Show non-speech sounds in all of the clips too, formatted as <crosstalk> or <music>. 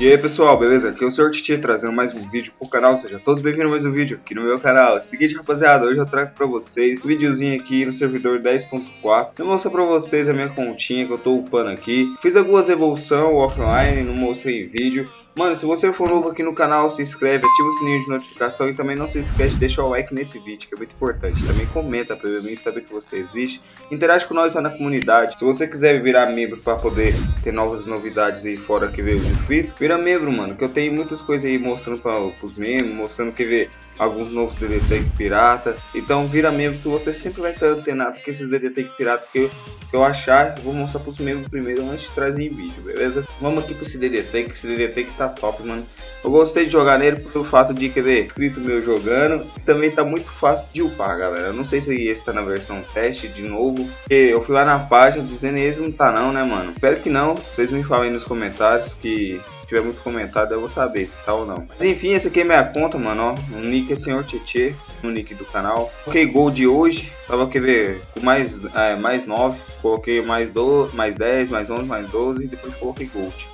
E aí pessoal, beleza? Aqui é o Sr. Titi trazendo mais um vídeo pro canal, sejam todos bem-vindos a mais um vídeo aqui no meu canal. É seguinte rapaziada, hoje eu trago pra vocês um videozinho aqui no servidor 10.4 Eu mostrar pra vocês a minha continha que eu tô upando aqui Fiz algumas evoluções offline, não mostrei em vídeo Mano, se você for novo aqui no canal, se inscreve, ativa o sininho de notificação e também não se esquece de deixar o like nesse vídeo, que é muito importante. Também comenta pra mim saber que você existe. Interage com nós lá na comunidade. Se você quiser virar membro para poder ter novas novidades aí fora que ver os inscritos, vira membro, mano, que eu tenho muitas coisas aí mostrando para os membros, mostrando que ver alguns novos DDT pirata. Então vira membro que você sempre vai estar antenado com esses DDT pirata que eu, que eu achar. Vou mostrar para os membros primeiro antes de trazer em vídeo, beleza? Vamos aqui para esse DDT, que esse DDT que tá top, mano. Eu gostei de jogar nele pelo fato de querer escrito meu jogando. Também tá muito fácil de upar, galera. Eu não sei se esse tá na versão teste de novo. Porque eu fui lá na página dizendo esse não tá não, né, mano? Espero que não. Vocês me falem nos comentários que tiver muito comentado, eu vou saber se tá ou não. Mas enfim, essa aqui é minha conta, mano, ó. O nick é Senhor Tietê, no nick do canal. Coloquei gol de hoje, tava quer ver, com mais, é, mais 9. Coloquei mais 12, mais 10, mais 11, mais 12 e depois coloquei gold.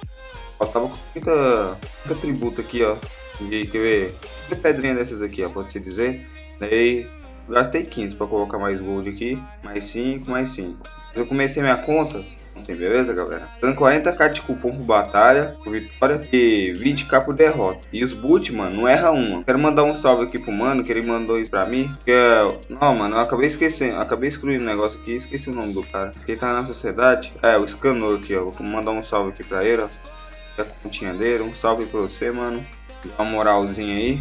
Ó, tava com muita, muita tributo aqui, ó. De, quer ver, muita pedrinha dessas aqui, ó, pode se dizer. Daí gastei 15 para colocar mais gold aqui, mais 5, mais 5. Eu comecei minha conta Assim, beleza, galera? Dando 40k de cupom por batalha, por vitória e 20k por derrota. E os boot, mano, não erra uma. Quero mandar um salve aqui pro mano, que ele mandou isso pra mim. Que é... Não, mano, eu acabei esquecendo, acabei excluindo o negócio aqui, esqueci o nome do cara. Ele tá na sociedade. É, o Scanor aqui, ó. Vou mandar um salve aqui pra ele, ó. É a continha dele. Um salve pra você, mano. Dá uma moralzinha aí.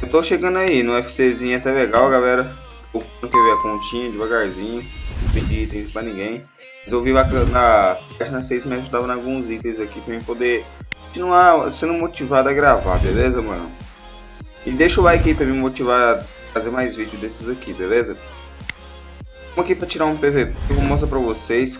Eu tô chegando aí no FCzinho até legal, galera. Tô ver a continha devagarzinho. Não pedi itens pra ninguém. Resolvi na página 6 me ajudava em alguns itens aqui pra mim poder continuar sendo motivado a gravar, beleza, mano? E deixa o like aí pra me motivar a fazer mais vídeos desses aqui, beleza? Vamos aqui pra tirar um PVP, vou mostrar pra vocês,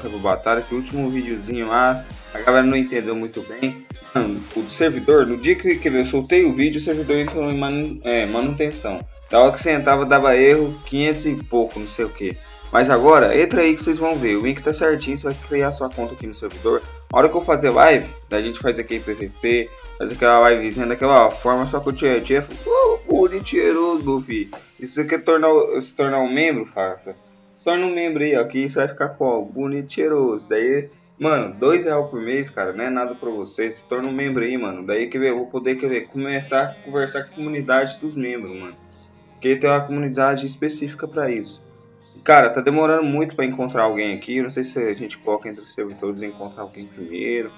pela batalha, que o último videozinho lá, a galera não entendeu muito bem. Mano, <laughs> o servidor, no dia que, que eu soltei o vídeo, o servidor entrou em é, manutenção. Da hora que você entrava dava erro, 500 e pouco, não sei o que. Mas agora, entra aí que vocês vão ver. O link tá certinho, você vai criar sua conta aqui no servidor. A hora que eu fazer live, a gente faz aqui PVP, faz aquela livezinha daquela forma, só que o Tia Tia oh, bonitinho, meu filho. E se você quer tornar, se tornar um membro, faça. Torna um membro aí, ó, que isso vai ficar com boniteiroso. Daí, mano, dois reais por mês, cara, não é nada pra você. Se torna um membro aí, mano. Daí que eu vou poder quer ver, começar a conversar com a comunidade dos membros, mano. Porque tem uma comunidade específica pra isso. Cara, tá demorando muito para encontrar alguém aqui. não sei se a gente coloca entre os servidores e encontrar alguém primeiro.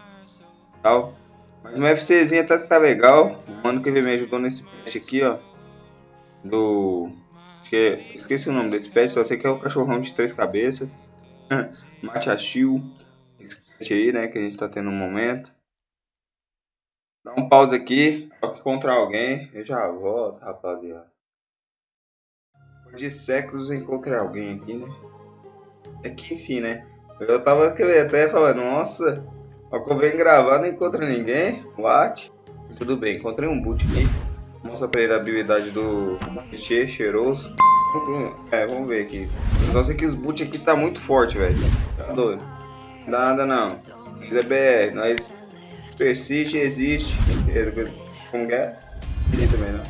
Tal. Mas no FCzinho até que tá legal. O mano que me ajudou nesse patch aqui, ó. Do. Que, esqueci o nome desse pet, só sei que é o cachorrão de três cabeças. <laughs> Machachil. Esse pet aí, né? Que a gente tá tendo no momento. Dá um pause aqui. Que encontrar alguém. Eu já volto, rapaziada de séculos encontrei alguém aqui, né? É que enfim, né? Eu tava até falando, nossa, eu venho gravar, não encontro ninguém. What? Tudo bem, encontrei um boot aqui. Mostra pra ele a habilidade do clichê cheiroso. É, vamos ver aqui. Só sei que os boot aqui tá muito forte, velho. Tá doido. Nada não. Mas é BR, nós persiste, existe. Como é? Também não.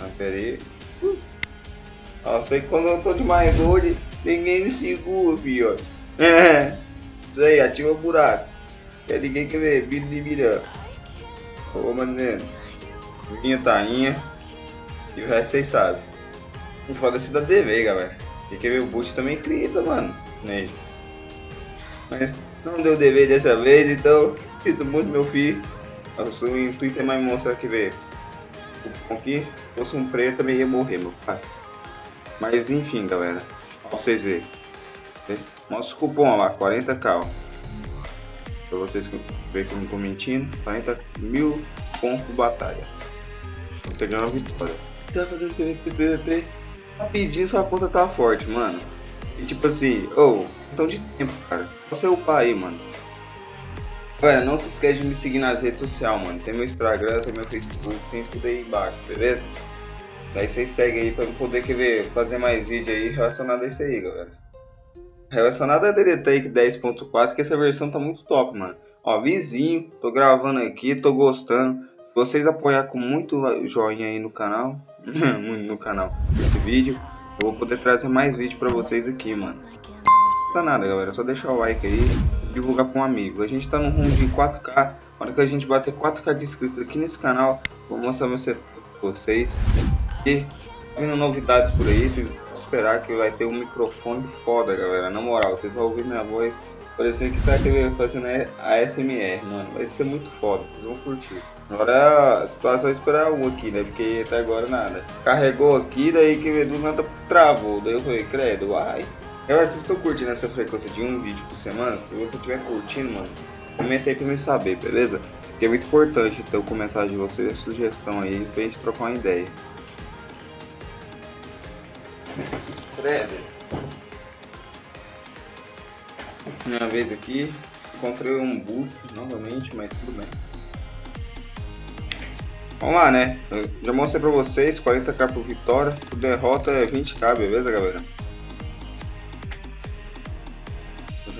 Ah, pera aí. Eu sei que quando eu tô de mais gold, ninguém me segura, filho. É. Isso aí, ativa o buraco. Quer ninguém quer ver, vídeo de mira. Ô, maneiro. Minha tainha. E o resto vocês sabem. Foda-se da DV, galera. Quem quer ver o boot também grita, mano. Né? Mas não deu DV dessa vez, então sinto muito, meu filho. O intuito é mais mostrar que ver. Aqui, fosse um preto, também ia morrer, meu pai. Mas enfim, galera. Pra vocês verem. Mostra o cupom lá, 40k. Ó. Pra vocês verem que eu não tô mentindo. 40 mil pontos batalha. Vou pegar uma vitória. Tá fazendo PVP. Rapidinho sua conta tá forte, mano. E tipo assim, ou, oh, questão de tempo, cara. Você upar aí, mano. Galera, não se esquece de me seguir nas redes sociais, mano. Tem meu Instagram, tem meu Facebook, tem tudo aí embaixo, beleza? Daí vocês seguem aí pra eu poder querer fazer mais vídeo aí relacionado a isso aí, galera. Relacionado a DD Take 10.4, que essa versão tá muito top, mano. Ó, vizinho, tô gravando aqui, tô gostando. Vocês apoiar com muito joinha aí no canal, <laughs> no canal, esse vídeo, eu vou poder trazer mais vídeo pra vocês aqui, mano. Não custa nada, galera, só deixar o like aí divulgar pra um amigo. A gente tá no rumo de 4K, na hora que a gente bater 4K de inscritos aqui nesse canal, vou mostrar pra vocês. E vindo novidades por aí, esperar que vai ter um microfone foda, galera. Na moral, vocês vão ouvir minha voz parecendo que tá fazendo a SMR, mano. Vai ser muito foda, vocês vão curtir. Agora a situação é esperar um aqui, né? Porque até agora nada. Carregou aqui, daí que do nada travou. Daí eu falei, credo, uai. Galera, vocês estão curtindo essa frequência de um vídeo por semana? Se você estiver curtindo, mano, comenta aí pra me saber, beleza? Porque é muito importante ter o comentário de vocês, sugestão aí, pra gente trocar uma ideia. Credo. Minha vez aqui, encontrei um boot novamente, mas tudo bem. Vamos lá, né? Eu já mostrei pra vocês, 40k por vitória, por derrota é 20k, beleza, galera?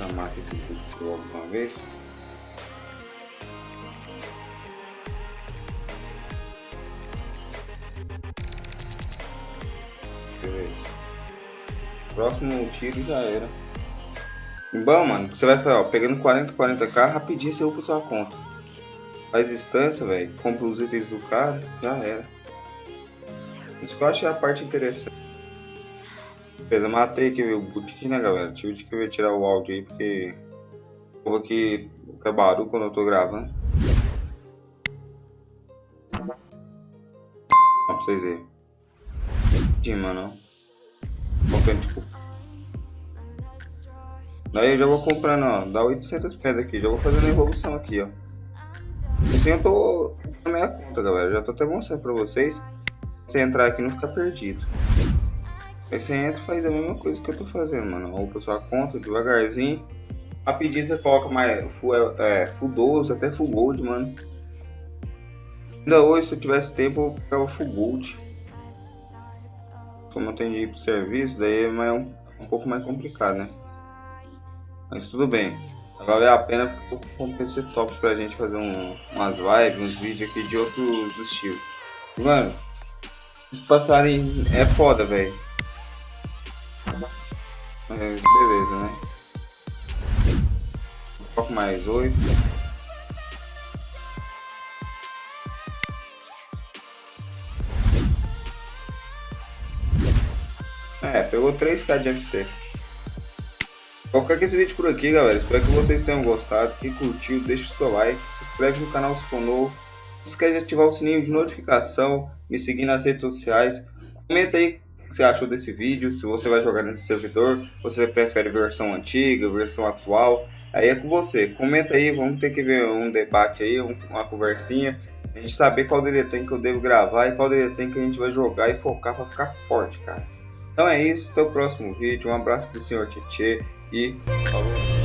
Já mato esse boot logo vez. Próximo tiro já era. Bom, mano, você vai ó, pegando 40, 40k, rapidinho você upa sua conta. Faz distância, velho. Compra os itens do cara, já era. Isso que eu achei a parte interessante. Beleza, matei aqui o boutique, né, galera? Tive que tirar o áudio aí, porque... Eu vou aqui é barulho quando eu tô gravando. Ó, pra vocês verem. Sim, mano. Tipo... Daí eu já vou comprando, ó. Dá 800 pedras aqui. Já vou fazendo a evolução aqui, ó. Assim eu tô na minha conta, galera. Já tô até mostrando pra vocês. Você entrar aqui não ficar perdido. Aí você entra e faz a mesma coisa que eu tô fazendo, mano. Opa sua conta devagarzinho. Rapidinho você coloca mais full, é, full 12, até full gold, mano. Ainda hoje, se eu tivesse tempo, eu ficava full gold. Como eu tenho de ir pro serviço, daí é mais um, um pouco mais complicado, né? Mas tudo bem. Vai valer a pena porque PC top pra gente fazer um, umas lives, uns vídeos aqui de outros estilos. Mano, se passarem é foda, velho. É, beleza, né? Um pouco mais oito. É, pegou 3k de FC. Vou ficar com esse vídeo por aqui, galera. Espero que vocês tenham gostado. Quem curtiu, deixa o seu like. Se inscreve no canal se for novo. Não esquece de ativar o sininho de notificação. Me seguir nas redes sociais. Comenta aí que você achou desse vídeo. Se você vai jogar nesse servidor. Você prefere versão antiga, versão atual. Aí é com você. Comenta aí. Vamos ter que ver um debate aí, uma conversinha. A gente saber qual tem que eu devo gravar e qual tem que a gente vai jogar e focar para ficar forte, cara. Então é isso, até o próximo vídeo. Um abraço do senhor Tietê e falou.